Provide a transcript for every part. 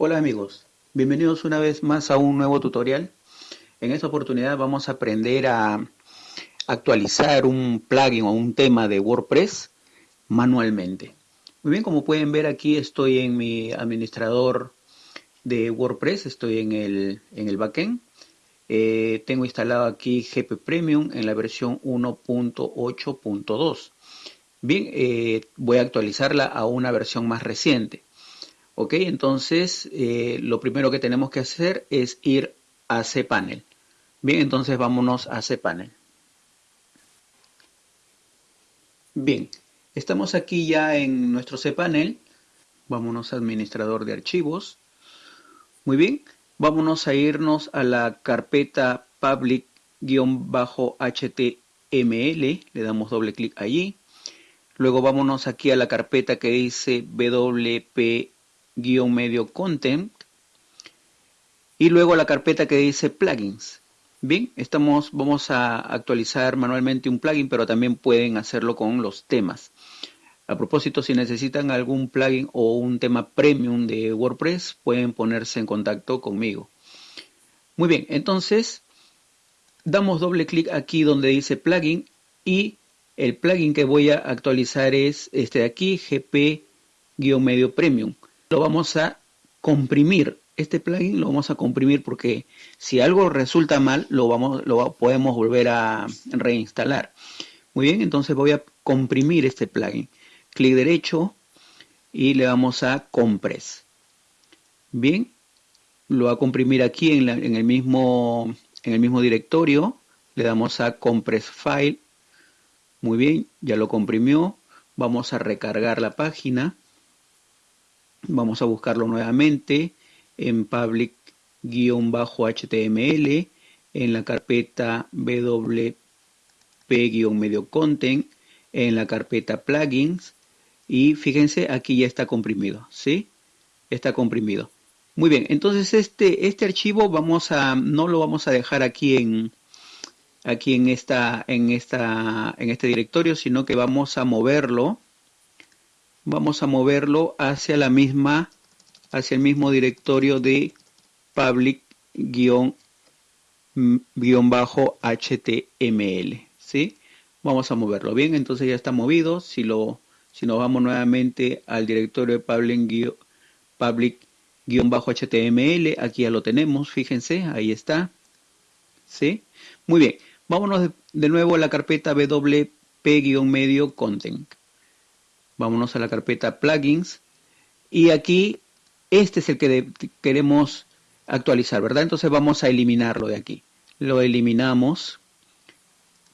Hola amigos, bienvenidos una vez más a un nuevo tutorial. En esta oportunidad vamos a aprender a actualizar un plugin o un tema de WordPress manualmente. Muy bien, como pueden ver aquí estoy en mi administrador de WordPress, estoy en el, en el backend. Eh, tengo instalado aquí GP Premium en la versión 1.8.2. Bien, eh, voy a actualizarla a una versión más reciente. Ok, entonces eh, lo primero que tenemos que hacer es ir a cPanel. Bien, entonces vámonos a cPanel. Bien, estamos aquí ya en nuestro cPanel. Vámonos a administrador de archivos. Muy bien, vámonos a irnos a la carpeta public-html. Le damos doble clic allí. Luego vámonos aquí a la carpeta que dice wp guion medio content y luego la carpeta que dice plugins. Bien, estamos, vamos a actualizar manualmente un plugin, pero también pueden hacerlo con los temas. A propósito, si necesitan algún plugin o un tema premium de WordPress, pueden ponerse en contacto conmigo. Muy bien, entonces damos doble clic aquí donde dice plugin y el plugin que voy a actualizar es este de aquí, GP-medio premium lo vamos a comprimir. Este plugin lo vamos a comprimir porque si algo resulta mal, lo, vamos, lo podemos volver a reinstalar. Muy bien, entonces voy a comprimir este plugin. Clic derecho y le vamos a compress. Bien, lo va a comprimir aquí en, en, el mismo, en el mismo directorio. Le damos a compress file. Muy bien, ya lo comprimió. Vamos a recargar la página. Vamos a buscarlo nuevamente en public-html en la carpeta wp-medio content en la carpeta plugins y fíjense aquí ya está comprimido, ¿sí? Está comprimido. Muy bien, entonces este, este archivo vamos a, no lo vamos a dejar aquí en, aquí en esta, en esta, en este directorio, sino que vamos a moverlo vamos a moverlo hacia la misma, hacia el mismo directorio de public-html, ¿sí? Vamos a moverlo bien, entonces ya está movido. Si lo, si nos vamos nuevamente al directorio de public-html, aquí ya lo tenemos, fíjense, ahí está, ¿sí? Muy bien, vámonos de nuevo a la carpeta wp-medio content vámonos a la carpeta plugins y aquí este es el que queremos actualizar, ¿verdad? Entonces vamos a eliminarlo de aquí. Lo eliminamos.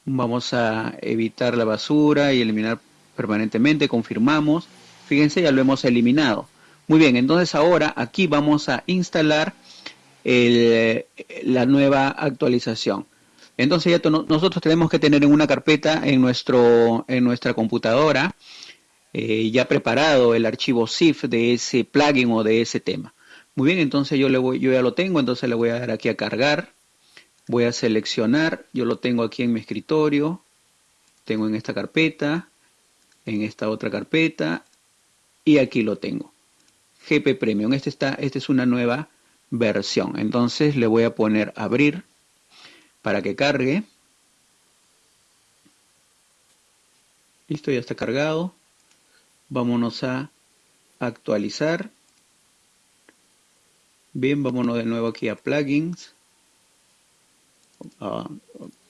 Vamos a evitar la basura y eliminar permanentemente. Confirmamos. Fíjense, ya lo hemos eliminado. Muy bien, entonces ahora aquí vamos a instalar la nueva actualización. Entonces ya nosotros tenemos que tener en una carpeta en, nuestro, en nuestra computadora eh, ya preparado el archivo ZIF de ese plugin o de ese tema. Muy bien, entonces yo, le voy, yo ya lo tengo, entonces le voy a dar aquí a cargar. Voy a seleccionar, yo lo tengo aquí en mi escritorio, tengo en esta carpeta, en esta otra carpeta y aquí lo tengo. GP Premium, este, está, este es una nueva versión. Entonces le voy a poner abrir para que cargue. Listo, ya está cargado vámonos a actualizar. Bien vámonos de nuevo aquí a plugins. Uh,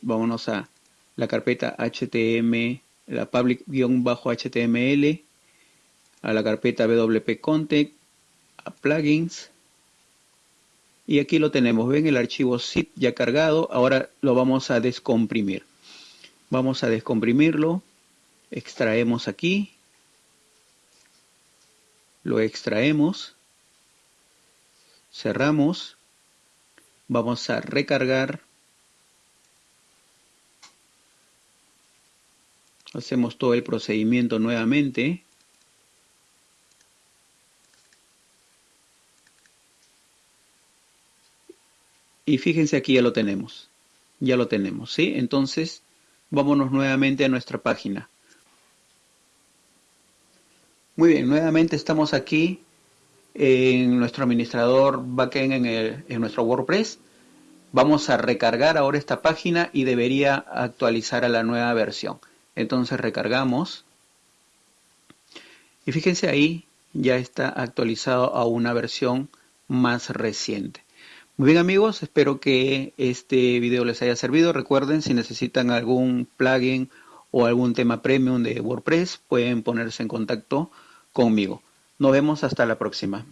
vámonos a la carpeta html la public-html a la carpeta wp content a plugins. Y aquí lo tenemos ven el archivo zip ya cargado ahora lo vamos a descomprimir. Vamos a descomprimirlo extraemos aquí lo extraemos, cerramos, vamos a recargar, hacemos todo el procedimiento nuevamente, y fíjense aquí ya lo tenemos, ya lo tenemos, ¿sí? Entonces, vámonos nuevamente a nuestra página. Muy bien, nuevamente estamos aquí en nuestro administrador backend en, en nuestro WordPress. Vamos a recargar ahora esta página y debería actualizar a la nueva versión. Entonces recargamos. Y fíjense ahí, ya está actualizado a una versión más reciente. Muy bien amigos, espero que este video les haya servido. Recuerden, si necesitan algún plugin o algún tema premium de WordPress, pueden ponerse en contacto conmigo. Nos vemos hasta la próxima.